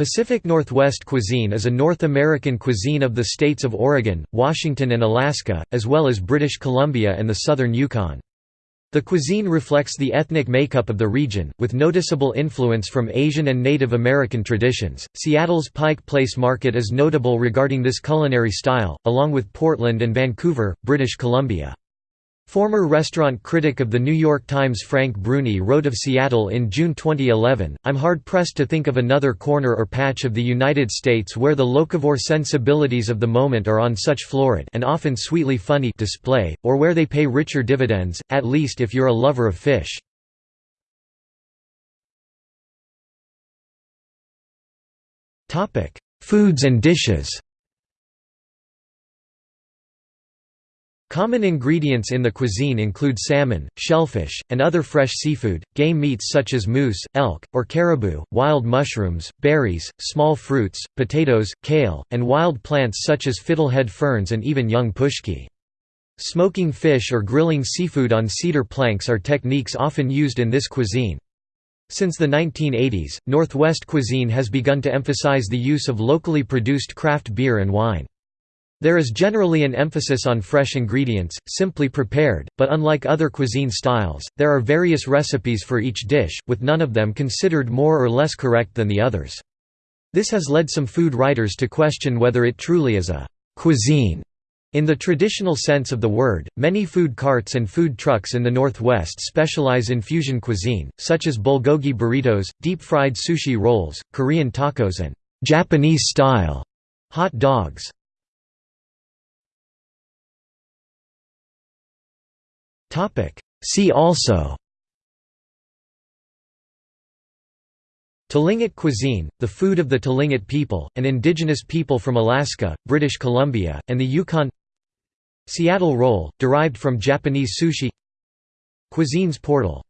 Pacific Northwest cuisine is a North American cuisine of the states of Oregon, Washington and Alaska, as well as British Columbia and the southern Yukon. The cuisine reflects the ethnic makeup of the region, with noticeable influence from Asian and Native American traditions. Seattle's Pike Place Market is notable regarding this culinary style, along with Portland and Vancouver, British Columbia. Former restaurant critic of The New York Times Frank Bruni wrote of Seattle in June 2011, I'm hard-pressed to think of another corner or patch of the United States where the locavore sensibilities of the moment are on such florid and often sweetly funny display, or where they pay richer dividends, at least if you're a lover of fish. Foods and dishes Common ingredients in the cuisine include salmon, shellfish, and other fresh seafood, game meats such as moose, elk, or caribou, wild mushrooms, berries, small fruits, potatoes, kale, and wild plants such as fiddlehead ferns and even young pushki. Smoking fish or grilling seafood on cedar planks are techniques often used in this cuisine. Since the 1980s, Northwest cuisine has begun to emphasize the use of locally produced craft beer and wine. There is generally an emphasis on fresh ingredients, simply prepared, but unlike other cuisine styles, there are various recipes for each dish, with none of them considered more or less correct than the others. This has led some food writers to question whether it truly is a cuisine. In the traditional sense of the word, many food carts and food trucks in the Northwest specialize in fusion cuisine, such as bulgogi burritos, deep-fried sushi rolls, Korean tacos and Japanese-style hot dogs. See also. Tlingit cuisine, the food of the Tlingit people, an indigenous people from Alaska, British Columbia, and the Yukon. Seattle roll, derived from Japanese sushi. Cuisines portal